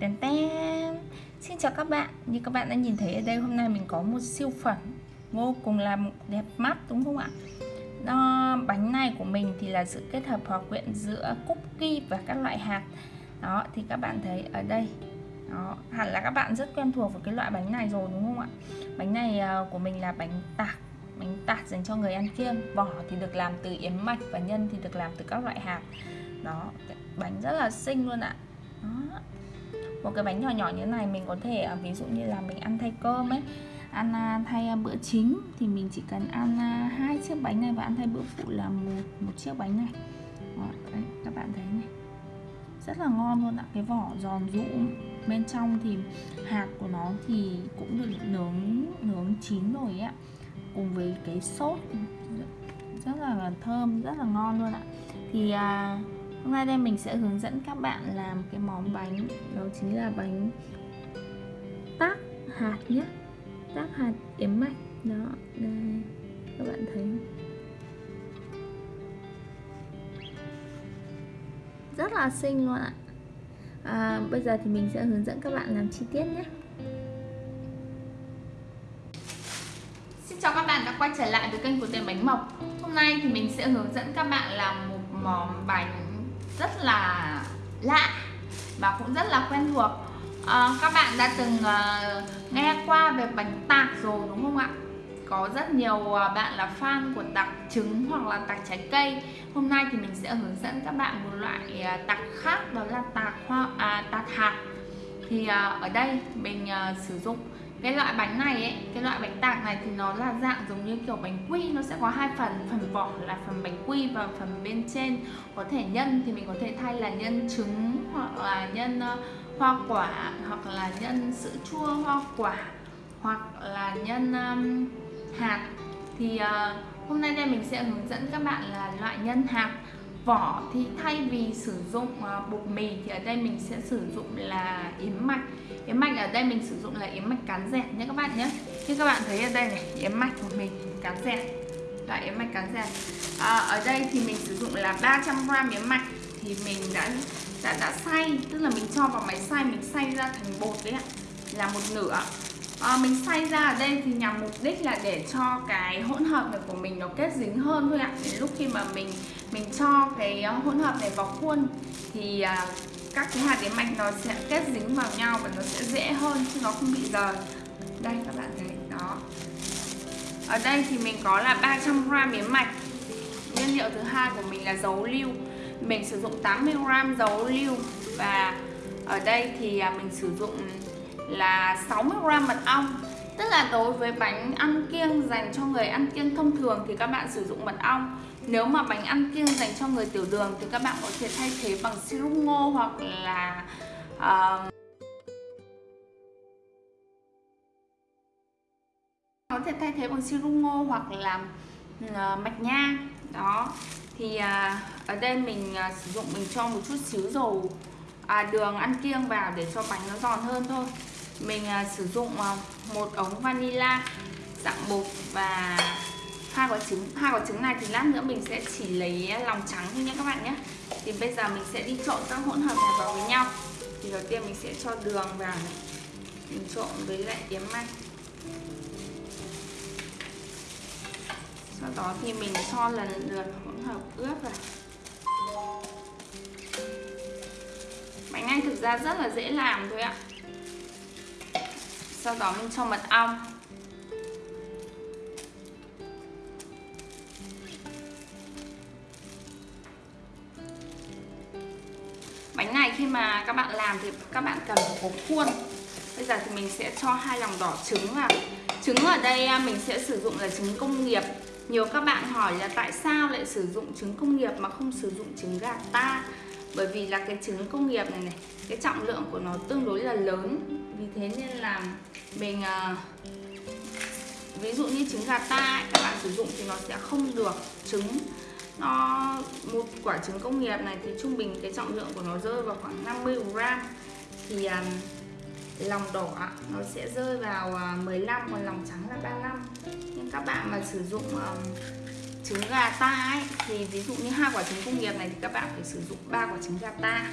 Tèn ten Xin chào các bạn. Như các bạn đã nhìn thấy ở đây hôm nay mình có một siêu phẩm Vô cùng là đẹp mắt đúng không ạ? Đó, Bánh này của mình thì là sự kết hợp hòa quyện giữa cookie và các loại hạt. Đó thì các bạn thấy ở đây. Đó, hẳn là các bạn rất quen thuộc với cái loại bánh này rồi đúng không ạ? Bánh này à, của mình là bánh tạc. Bánh tạc dành cho người ăn kiêng. Vỏ thì được làm từ yến mạch và nhân thì được làm từ các loại hạt. Đó, bánh rất là xinh luôn ạ. Đó một cái bánh nhỏ nhỏ như thế này mình có thể à, ví dụ như là mình ăn thay cơm ấy ăn à, thay à, bữa chính thì mình chỉ cần ăn hai chiếc bánh này và ăn thay bữa phụ là một một chiếc bánh này. Đó, đấy, các bạn thấy này. Rất là ngon luôn ạ cái vỏ giòn rụ bên trong thì hạt của nó thì cũng được nướng nướng chín rồi ạ cùng với cái sốt. Rất là thơm rất là ngon luôn ạ. Thì à, Hôm nay đây mình sẽ hướng dẫn các bạn làm cái món bánh Đó chính là bánh tác hạt nhé. Tác hạt yếm mạch. Đó, đây Các bạn thấy Rất là xinh luôn ạ. À, Bây giờ thì mình sẽ hướng dẫn các bạn làm chi tiết nhé. Xin chào các bạn đã quay trở lại với kênh của Tiền Bánh Mộc. Hôm nay thì mình sẽ hướng dẫn các bạn làm một món bánh rất là lạ và cũng rất là quen thuộc. À, các bạn đã từng uh, nghe qua về bánh tạc rồi đúng không ạ? Có rất nhiều uh, bạn là fan của tạc trứng hoặc là tạc trái cây. Hôm nay thì mình sẽ hướng dẫn các bạn một loại uh, tạc khác đó là tạc hoa à, tạc hạt. Thì uh, ở đây mình uh, sử dụng cái loại bánh này ấy cái loại bánh tạc này thì nó là dạng giống như kiểu bánh quy. Nó sẽ có hai phần phần vỏ là phần bánh quy và phần bên trên. Có thể nhân thì mình có thể thay là nhân trứng hoặc là nhân uh, hoa quả hoặc là nhân sữa chua hoa quả hoặc là nhân um, hạt. Thì uh, hôm nay đây mình sẽ hướng dẫn các bạn là loại nhân hạt vỏ thì thay vì sử dụng ờ, bột mì thì ở đây mình sẽ sử dụng là yến mạch. Yến mạch ở đây mình sử dụng là yến mạch cán dẹt nhé các bạn nhé. Như các bạn thấy ở đây này yến mạch của mình cán dẹt loại yến mạch cán dẹt à, ờ, ở đây thì mình sử dụng là 300g yến mạch thì mình đã đã đã xay tức là mình cho vào máy xay mình xay ra thành bột đấy ạ là một nửa. À, mình xay ra ở đây thì nhằm mục đích là để cho cái hỗn hợp này của mình nó kết dính hơn thôi ạ. Đến lúc khi mà mình mình cho cái ờ, hỗn hợp này vào khuôn thì à, các cái hạt yến mạch nó sẽ kết dính vào nhau và nó sẽ dễ hơn chứ nó không bị rời. Đây các bạn thấy đó. Ở đây thì mình có là 300g yến mạch. Nguyên liệu thứ hai của mình là dấu lưu. Mình sử dụng 80g dấu lưu và ở đây thì à, mình sử dụng là 60g mật ong. Tức là đối với bánh ăn kiêng dành cho người ăn kiêng thông thường thì các bạn sử dụng mật ong. Nếu mà bánh ăn kiêng dành cho người tiểu đường thì các bạn có thể thay thế bằng sirup ngô hoặc là uh, có thể thay thế bằng sirup ngô hoặc là uh, mạch nha. Đó. Thì uh, ở đây mình uh, sử dụng mình cho một chút xíu dầu à, đường ăn kiêng vào để cho bánh nó giòn hơn thôi mình à, sử dụng à, một ống vanilla dạng bột và hai quả trứng. Hai quả trứng này thì lát nữa mình sẽ chỉ lấy à, lòng trắng thôi nhé các bạn nhé. Thì bây giờ mình sẽ đi trộn các hỗn hợp này vào với nhau. Thì đầu tiên mình sẽ cho đường vào này. Mình trộn với lại yến mạch sau đó thì mình cho lần lượt hỗn hợp ướp vào. Bánh anh thực ra rất là dễ làm thôi ạ sau đó mình cho mật ong. Bánh này khi mà các bạn làm thì các bạn cần phải có khuôn. Bây giờ thì mình sẽ cho hai lòng đỏ trứng vào. Trứng ở đây à, mình sẽ sử dụng là trứng công nghiệp. Nhiều các bạn hỏi là tại sao lại sử dụng trứng công nghiệp mà không sử dụng trứng gà ta? Bởi vì là cái trứng công nghiệp này này, cái trọng lượng của nó tương đối là lớn vì thế nên là mình ờ, ví dụ như trứng gà ta ấy, các bạn sử dụng thì nó sẽ không được trứng. Nó một quả trứng công nghiệp này thì trung bình cái trọng lượng của nó rơi vào khoảng 50 gram. Thì um, lòng đỏ nó sẽ rơi vào ờ, 15 còn lòng trắng là 35 nhưng các bạn mà sử dụng um, trứng gà ta ấy thì ví dụ như hai quả trứng công nghiệp này thì các bạn phải sử dụng ba quả trứng gà ta.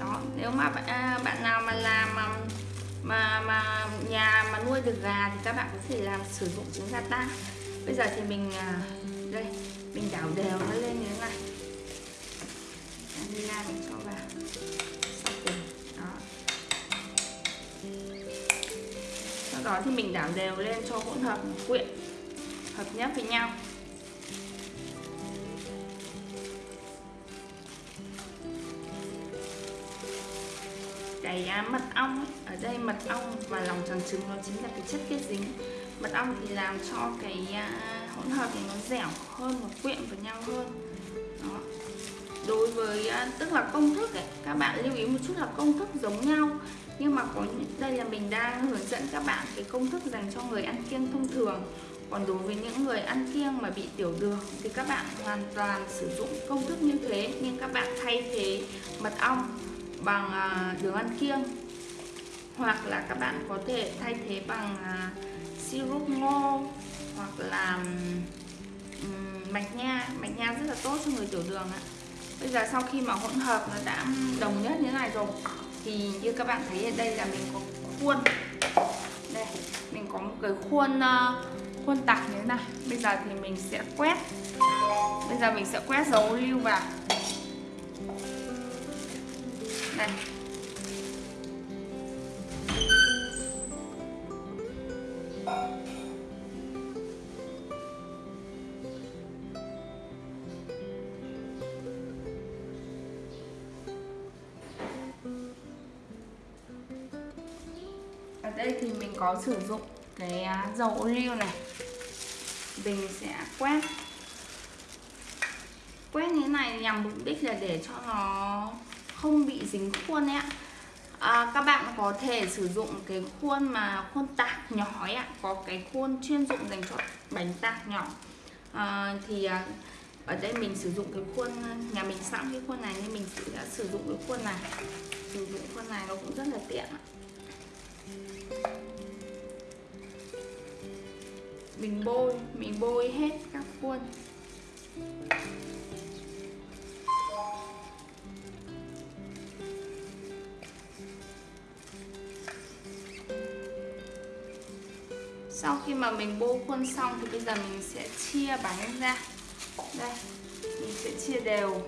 Đó nếu mà bạn, à, bạn nào mà làm mà, mà mà nhà mà nuôi được gà thì các bạn có thể làm, sử dụng trứng gà ta bây giờ thì mình à, đây, mình đảo đều nó lên như thế này. Đi ra mình cho vào. Sau cùng đó. Sau đó thì mình đảo đều lên cho hỗn hợp, quyện, hợp nhất với nhau. Cái mật ong ấy, ở đây mật ong và lòng trắng trứng nó chính là cái chất kết dính. Mật ong thì làm cho cái à, hỗn hợp này nó dẻo hơn và quyện với nhau hơn. Đó. đối với à, tức là công thức ấy các bạn lưu ý một chút là công thức giống nhau. Nhưng mà có đây là mình đang hướng dẫn các bạn cái công thức dành cho người ăn kiêng thông thường. Còn đối với những người ăn kiêng mà bị tiểu đường thì các bạn hoàn toàn sử dụng công thức như thế. Nhưng các bạn thay thế mật ong bằng à, đường ăn kiêng. Hoặc là các bạn có thể thay thế bằng à, sirup syrup ngô hoặc là mạch nha. Mạch nha rất là tốt cho người tiểu đường ạ. Bây giờ sau khi mà hỗn hợp nó đã đồng nhất như thế này rồi, thì như các bạn thấy ở đây là mình có khuôn. Đây, mình có một cái khuôn ờ, khuôn tặc như thế này. Bây giờ thì mình sẽ quét. Bây giờ mình sẽ quét dấu lưu vào này ở đây thì mình có sử dụng cái à, dầu ô liu này. Mình sẽ quét. Quét như thế này nhằm mục đích là để cho nó không bị dính khuôn ấy ạ. À, các bạn có thể sử dụng cái khuôn mà khuôn tạc nhỏ ấy ạ. Có cái khuôn chuyên dụng dành cho bánh tạc nhỏ. À, thì à, ở đây mình sử dụng cái khuôn nhà mình sẵn cái khuôn này nên mình sẽ sử dụng cái khuôn này. Sử dụng khuôn này nó cũng rất là tiện ạ. Mình bôi mình bôi hết các khuôn. Sau khi mà mình bô khuôn xong thì bây giờ mình sẽ chia bánh ra. Đây, mình sẽ chia đều.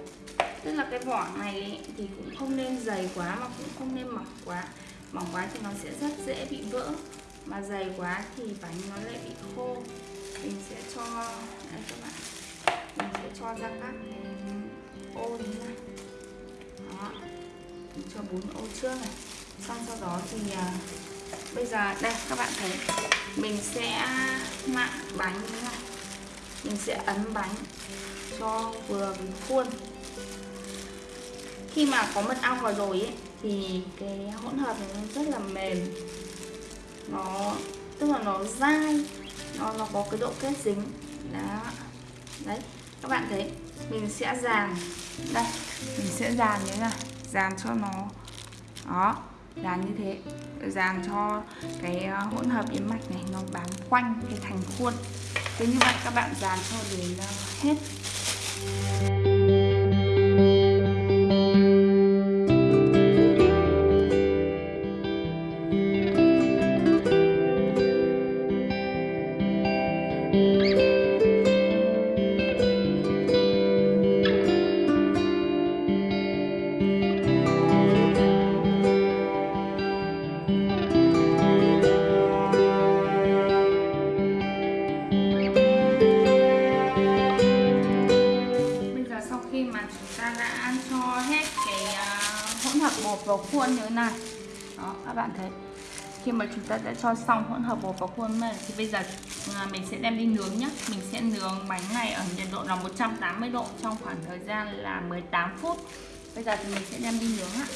Tức là cái vỏ này thì cũng không nên dày quá mà cũng không nên mỏng quá. Mỏng quá thì nó sẽ rất dễ bị vỡ. Mà dày quá thì bánh nó lại bị khô. Mình sẽ cho, đây các bạn. Mình sẽ cho ra các cái ô như này đó, mình cho bốn ô trước này. Xong sau đó thì à, bây giờ đây các bạn thấy mình sẽ mạ bánh như này. Mình sẽ ấn bánh cho vừa với khuôn. Khi mà có mật ong vào rồi ấy, thì cái hỗn hợp này nó rất là mềm. Nó tức là nó dai nó nó có cái độ kết dính. Đó. Đấy các bạn thấy mình sẽ dàn. Đây mình sẽ dàn như thế này dàn cho nó. Đó dàn như thế. Dàn cho cái ờ, hỗn hợp yến mạch này nó bám quanh cái thành khuôn. Thế như vậy các bạn dàn cho đến ờ, hết. Hỗn hợp bột vào khuôn như thế này. Đó, các bạn thấy, khi mà chúng ta đã cho xong hỗn hợp bột vào khuôn này, thì bây giờ à, mình sẽ đem đi nướng nhé mình sẽ nướng bánh này ở nhiệt độ là 180 độ trong khoảng thời gian là 18 phút. Bây giờ thì mình sẽ đem đi nướng ạ.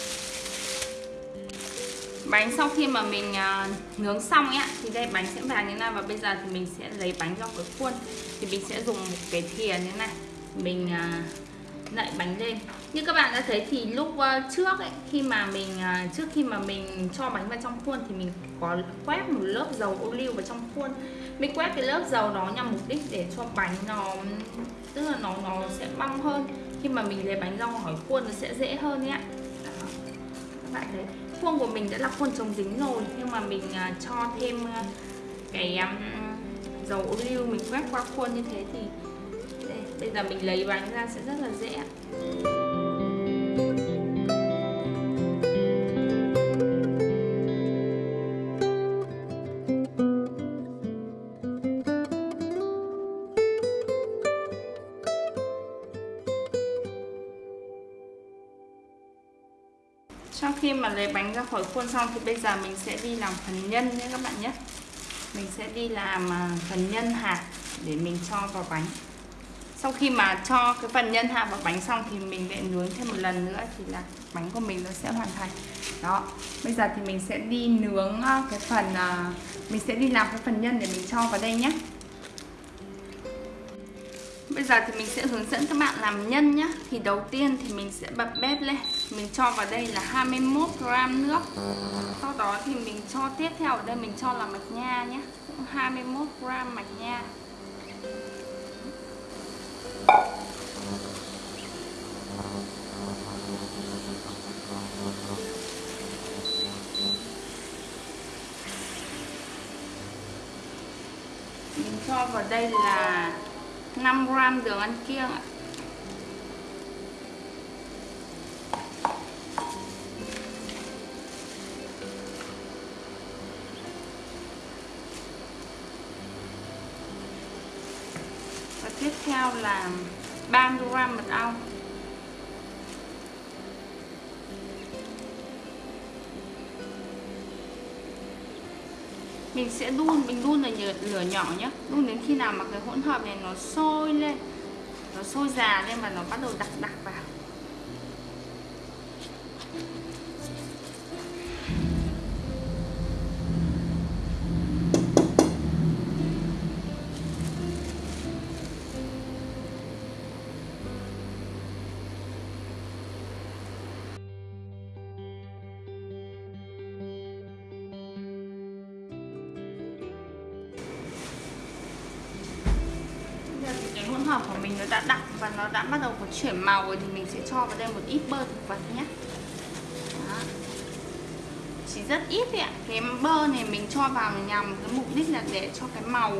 Bánh sau khi mà mình à, nướng xong ấy thì đây, bánh sẽ vàng như này và bây giờ thì mình sẽ lấy bánh ra cái khuôn. Thì mình sẽ dùng một cái thìa như thế này. Mình à, lại bánh lên. Như các bạn đã thấy thì lúc ờ, trước ấy, khi mà mình ờ, trước khi mà mình cho bánh vào trong khuôn thì mình có quét một lớp dầu ô liu vào trong khuôn. Mình quét cái lớp dầu đó nhằm mục đích để cho bánh nó, tức là nó nó sẽ bong hơn. Khi mà mình lấy bánh ra khỏi khuôn nó sẽ dễ hơn nhé các bạn thấy, khuôn của mình đã là khuôn chống dính rồi, nhưng mà mình ờ, cho thêm cái dầu ô liu mình quét qua khuôn như thế thì bây giờ mình lấy bánh ra sẽ rất là dễ sau khi mà lấy bánh ra khỏi khuôn xong thì bây giờ mình sẽ đi làm phần nhân nhé các bạn nhé. Mình sẽ đi làm à, phần nhân hạt để mình cho vào bánh sau khi mà cho cái phần nhân hạ vào bánh xong thì mình lại nướng thêm một lần nữa thì là bánh của mình nó sẽ hoàn thành. Đó, bây giờ thì mình sẽ đi nướng ờ, cái phần ờ, mình sẽ đi làm cái phần nhân để mình cho vào đây nhé. Bây giờ thì mình sẽ hướng dẫn các bạn làm nhân nhé. Thì đầu tiên thì mình sẽ bật bếp lên. Mình cho vào đây là 21 gram nước. Sau đó thì mình cho tiếp theo ở đây mình cho là mạch nha nhé. Cũng 21 gram mạch nha cho vào đây là 5 gram đường ăn kiêng ạ. Là 30 gram mật ong. Mình sẽ đun, mình đun ở lửa nhỏ nhé đun đến khi nào mà cái hỗn hợp này nó sôi lên, nó sôi già lên và nó bắt đầu đặc đặc vào. Hợp của mình nó đã đặc và nó đã bắt đầu có chuyển màu rồi thì mình sẽ cho vào đây một ít bơ thực vật nhé. Đó. chỉ rất ít thôi ạ. Cái bơ này mình cho vào nhằm cái mục đích là để cho cái màu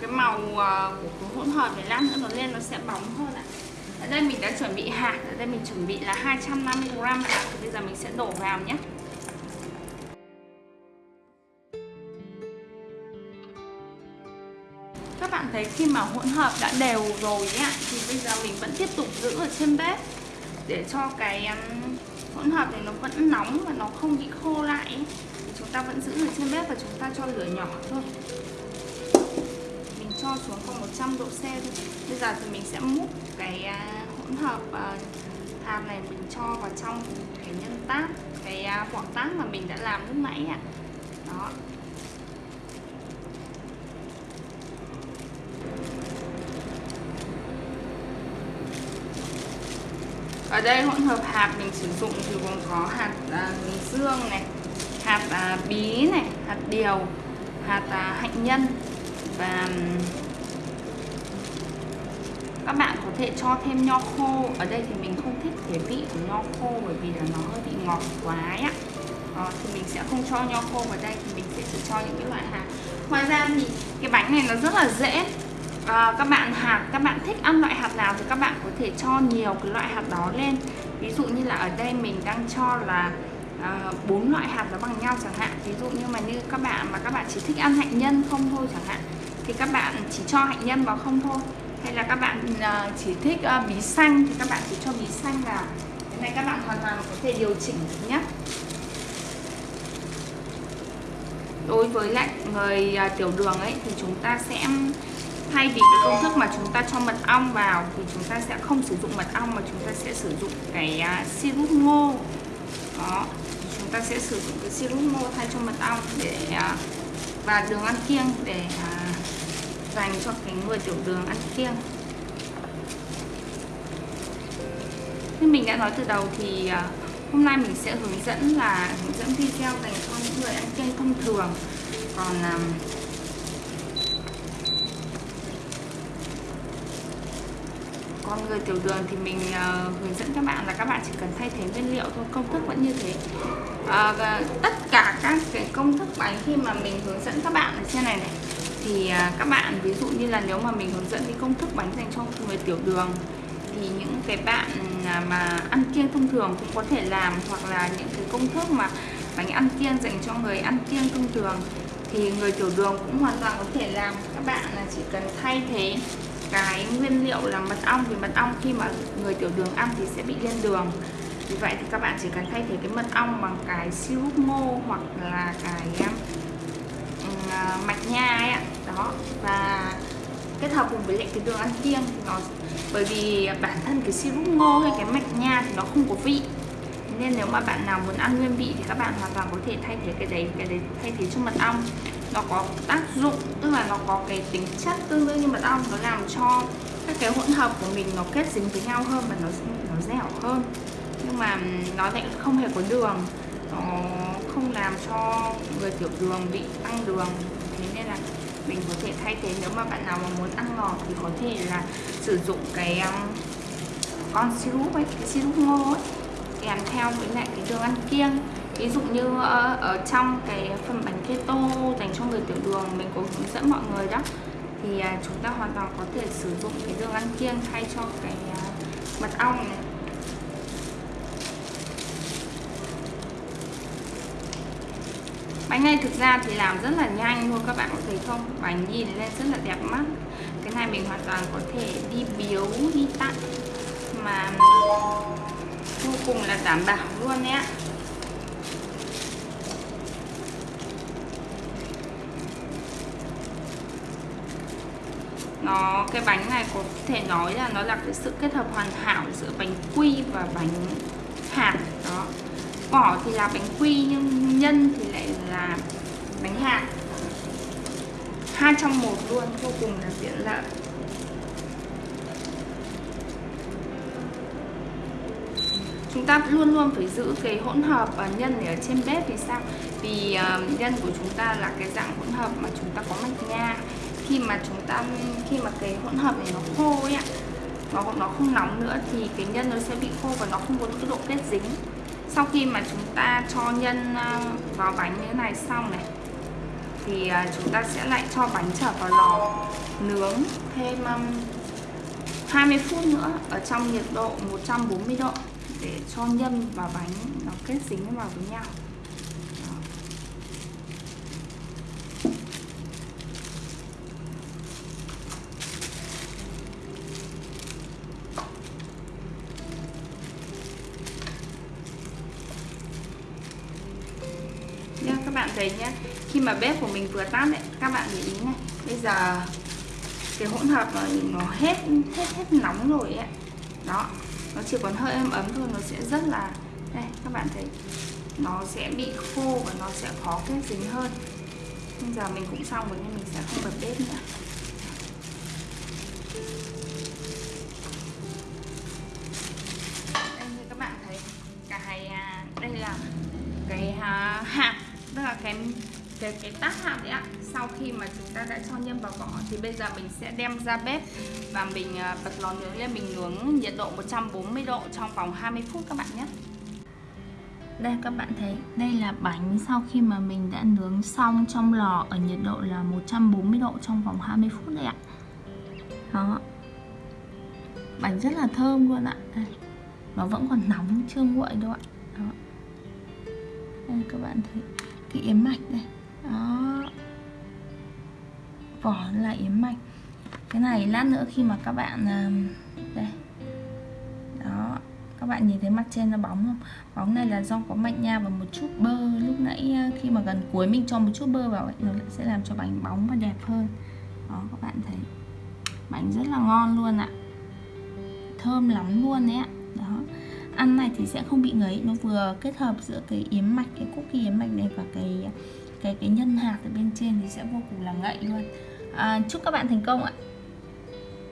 cái màu à, của cái hỗn hợp này lát nữa nó lên nó sẽ bóng hơn ạ. Ở đây mình đã chuẩn bị hạt, ở đây mình chuẩn bị là 250g hạt thì bây giờ mình sẽ đổ vào nhé. Thấy khi mà hỗn hợp đã đều rồi ấy, thì bây giờ mình vẫn tiếp tục giữ ở trên bếp để cho cái hỗn hợp này nó vẫn nóng và nó không bị khô lại thì chúng ta vẫn giữ ở trên bếp và chúng ta cho lửa nhỏ thôi. Mình cho xuống còn 100 độ C thôi. Bây giờ thì mình sẽ múc cái à, hỗn hợp à, hạt này mình cho vào trong cái nhân tác cái à, vỏ tát mà mình đã làm lúc nãy ạ. Đó. Ở đây hỗn hợp hạt mình sử dụng thì gồm có hạt à, dương này hạt à, bí này hạt điều hạt à, hạnh nhân và các bạn có thể cho thêm nho khô. Ở đây thì mình không thích cái vị của nho khô bởi vì là nó hơi bị ngọt quá á Đó, ờ, thì mình sẽ không cho nho khô vào đây thì mình sẽ chỉ cho những cái loại hạt. Ngoài ra thì cái bánh này nó rất là dễ à, các bạn hạt các bạn thích ăn loại hạt nào thì các bạn có thể cho nhiều cái loại hạt đó lên. Ví dụ như là ở đây mình đang cho là ờ, bốn uh, loại hạt nó bằng nhau chẳng hạn. Ví dụ như mà như các bạn mà các bạn chỉ thích ăn hạnh nhân không thôi chẳng hạn thì các bạn chỉ cho hạnh nhân vào không thôi. Hay là các bạn uh, chỉ thích uh, bí xanh thì các bạn chỉ cho bí xanh vào. Cái này các bạn hoàn toàn có thể điều chỉnh được nhé đối với lại người uh, tiểu đường ấy thì chúng ta sẽ thay vì cái công thức mà chúng ta cho mật ong vào thì chúng ta sẽ không sử dụng mật ong mà chúng ta sẽ sử dụng cái uh, ngô. Đó chúng ta sẽ sử dụng cái sirup ngô thay cho mật ong để à, uh, và đường ăn kiêng để uh, dành cho cái người tiểu đường ăn kiêng. Như mình đã nói từ đầu thì uh, hôm nay mình sẽ hướng dẫn là hướng dẫn video dành cho những người ăn kiêng thông thường. Còn con người tiểu đường thì mình uh, hướng dẫn các bạn là các bạn chỉ cần thay thế nguyên liệu thôi công thức vẫn như thế. Uh, tất cả các cái công thức bánh khi mà mình hướng dẫn các bạn ở trên này này thì uh, các bạn ví dụ như là nếu mà mình hướng dẫn cái công thức bánh dành cho người tiểu đường thì những cái bạn à, mà ăn kiêng thông thường cũng có thể làm hoặc là những cái công thức mà bánh ăn kiêng dành cho người ăn kiêng thông thường thì người tiểu đường cũng hoàn toàn có thể làm. Các bạn là chỉ cần thay thế cái nguyên liệu là mật ong vì mật ong khi mà người tiểu đường ăn thì sẽ bị lên đường. Vì vậy thì các bạn chỉ cần thay thế cái mật ong bằng cái sirup ngô hoặc là cái uh, mạch nha ấy đó và kết hợp cùng với lại cái đường ăn kiêng thì nó bởi vì bản thân cái sirup ngô hay cái mạch nha thì nó không có vị. Nên nếu mà bạn nào muốn ăn nguyên vị thì các bạn hoàn toàn có thể thay thế cái đấy cái đấy thay thế cho mật ong nó có tác dụng tức là nó có cái tính chất tương đương như mật ong nó làm cho các cái hỗn hợp của mình nó kết dính với nhau hơn và nó nó dẻo hơn. Nhưng mà nó lại không hề có đường nó không làm cho người tiểu đường bị tăng đường. Thế nên là mình có thể thay thế nếu mà bạn nào mà muốn ăn ngọt thì có thể là sử dụng cái um, con sirup ấy cái sirup ngô ấy kèm theo với lại cái đường ăn kiêng ví dụ như ờ, ở, trong cái phần bánh keto dành cho người tiểu đường mình có hướng dẫn mọi người đó. Thì à, chúng ta hoàn toàn có thể sử dụng cái đường ăn kiêng thay cho cái à, mật ong này. Bánh này thực ra thì làm rất là nhanh luôn các bạn có thấy không? Bánh nhìn lên rất là đẹp mắt. Cái này mình hoàn toàn có thể đi biếu đi tặng mà vô cùng là đảm bảo luôn nhé nó cái bánh này có thể nói là nó là cái sự kết hợp hoàn hảo giữa bánh quy và bánh hạt đó. Vỏ thì là bánh quy nhưng nhân thì lại là bánh hạt. Hai trong một luôn vô cùng là tiện lợi. Chúng ta luôn luôn phải giữ cái hỗn hợp uh, nhân ở trên bếp vì sao? Vì uh, nhân của chúng ta là cái dạng hỗn hợp mà chúng ta có mạch nha khi mà chúng ta, khi mà cái hỗn hợp này nó khô ấy ạ, nó nó không nóng nữa thì cái nhân nó sẽ bị khô và nó không có cái độ kết dính. Sau khi mà chúng ta cho nhân à, vào bánh như thế này xong này, thì à, chúng ta sẽ lại cho bánh trở vào lò nướng thêm à, 20 phút nữa ở trong nhiệt độ 140 độ để cho nhân và bánh nó kết dính vào với nhau. Thấy nhé khi mà bếp của mình vừa tắt đấy các bạn để ý này bây giờ cái hỗn hợp mà nó hết hết hết nóng rồi ấy đó, nó chỉ còn hơi ấm ấm thôi, nó sẽ rất là, đây, các bạn thấy. Nó sẽ bị khô và nó sẽ khó kết dính hơn. Bây giờ mình cũng xong rồi nên mình sẽ không bật bếp nữa. Đây, như các bạn thấy, cái à, đây là cái à, hạt tức là cái cái cái tác hạt đấy ạ. Sau khi mà chúng ta đã cho nhân vào vỏ thì bây giờ mình sẽ đem ra bếp và mình à, bật lò nướng lên. Mình nướng nhiệt độ 140 độ trong vòng 20 phút các bạn nhé. Đây, các bạn thấy, đây là bánh sau khi mà mình đã nướng xong trong lò ở nhiệt độ là 140 độ trong vòng 20 phút đấy ạ. Đó. Bánh rất là thơm luôn ạ. Đây. nó vẫn còn nóng, chưa nguội đâu ạ. Đó. đây, các bạn thấy cái yếm mạch đây đó. Vỏ là yếm mạch. Cái này lát nữa khi mà các bạn à, đây. Đó. Các bạn nhìn thấy mặt trên nó bóng không? Bóng này là do có mạch nha và một chút bơ. Lúc nãy à, khi mà gần cuối mình cho một chút bơ vào ấy, nó sẽ làm cho bánh bóng và đẹp hơn. Đó các bạn thấy. Bánh rất là ngon luôn ạ. Thơm lắm luôn đấy ạ ăn này thì sẽ không bị ngấy. Nó vừa kết hợp giữa cái yếm mạch cái cookie yếm mạch này và cái cái cái nhân hạt ở bên trên thì sẽ vô cùng là ngậy luôn. À, chúc các bạn thành công ạ.